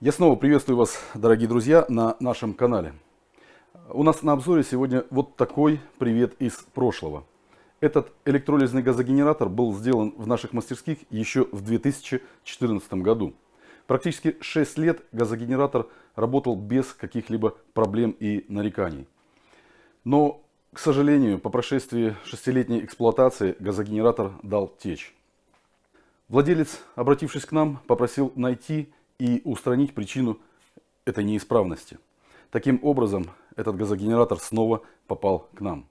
Я снова приветствую вас, дорогие друзья, на нашем канале. У нас на обзоре сегодня вот такой привет из прошлого. Этот электролизный газогенератор был сделан в наших мастерских еще в 2014 году. Практически 6 лет газогенератор работал без каких-либо проблем и нареканий. Но, к сожалению, по прошествии шестилетней эксплуатации газогенератор дал течь. Владелец, обратившись к нам, попросил найти и устранить причину этой неисправности. Таким образом, этот газогенератор снова попал к нам.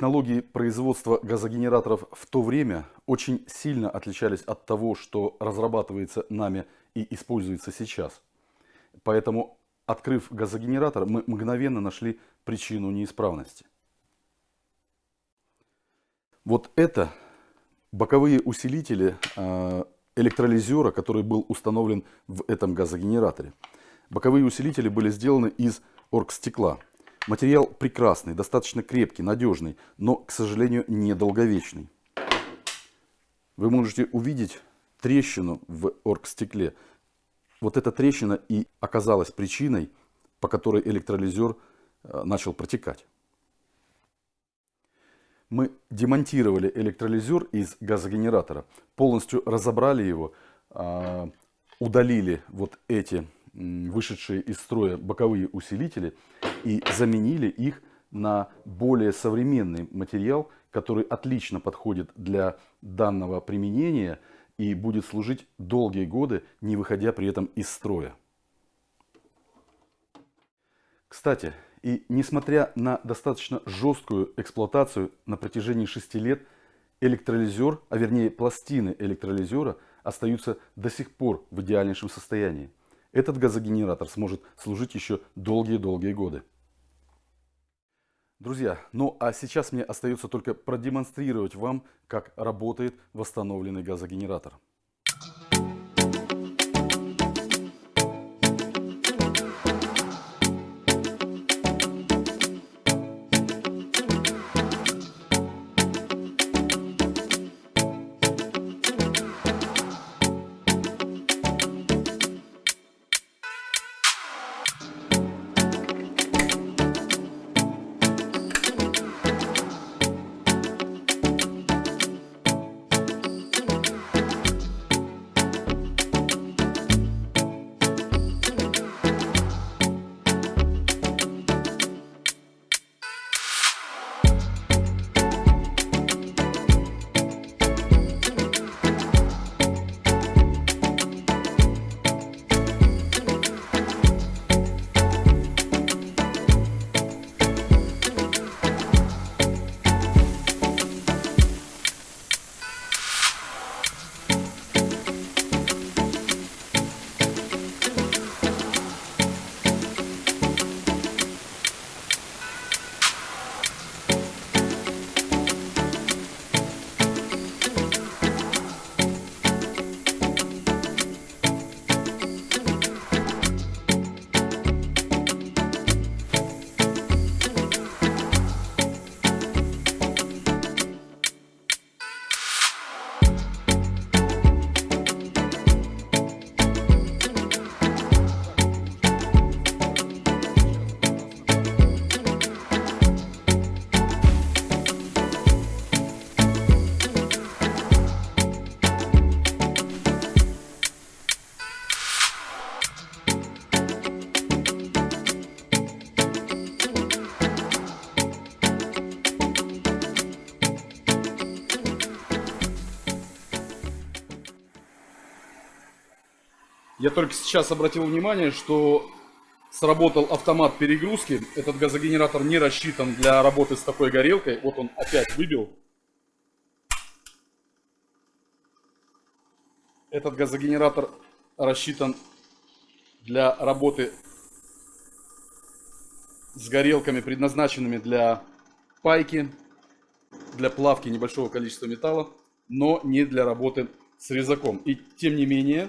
Технологии производства газогенераторов в то время очень сильно отличались от того, что разрабатывается нами и используется сейчас. Поэтому, открыв газогенератор, мы мгновенно нашли причину неисправности. Вот это боковые усилители а, электролизера, который был установлен в этом газогенераторе. Боковые усилители были сделаны из оргстекла. Материал прекрасный, достаточно крепкий, надежный, но, к сожалению, недолговечный. Вы можете увидеть трещину в оргстекле. Вот эта трещина и оказалась причиной, по которой электролизер э, начал протекать. Мы демонтировали электролизер из газогенератора, полностью разобрали его, а, удалили вот эти вышедшие из строя боковые усилители и заменили их на более современный материал, который отлично подходит для данного применения и будет служить долгие годы, не выходя при этом из строя. Кстати, и несмотря на достаточно жесткую эксплуатацию на протяжении 6 лет, электролизер, а вернее пластины электролизера остаются до сих пор в идеальнейшем состоянии. Этот газогенератор сможет служить еще долгие-долгие годы. Друзья, ну а сейчас мне остается только продемонстрировать вам, как работает восстановленный газогенератор. Я только сейчас обратил внимание, что сработал автомат перегрузки. Этот газогенератор не рассчитан для работы с такой горелкой. Вот он опять выбил. Этот газогенератор рассчитан для работы с горелками, предназначенными для пайки, для плавки небольшого количества металла, но не для работы с резаком. И тем не менее,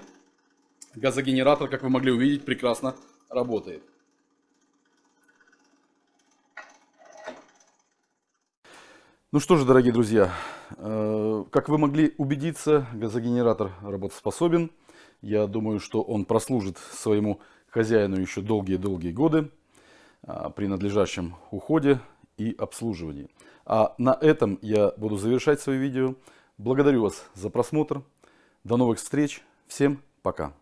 газогенератор, как вы могли увидеть, прекрасно работает. Ну что же, дорогие друзья, э, как вы могли убедиться, газогенератор работоспособен. Я думаю, что он прослужит своему хозяину еще долгие-долгие годы а, при надлежащем уходе и обслуживании. А на этом я буду завершать свое видео. Благодарю вас за просмотр. До новых встреч. Всем пока.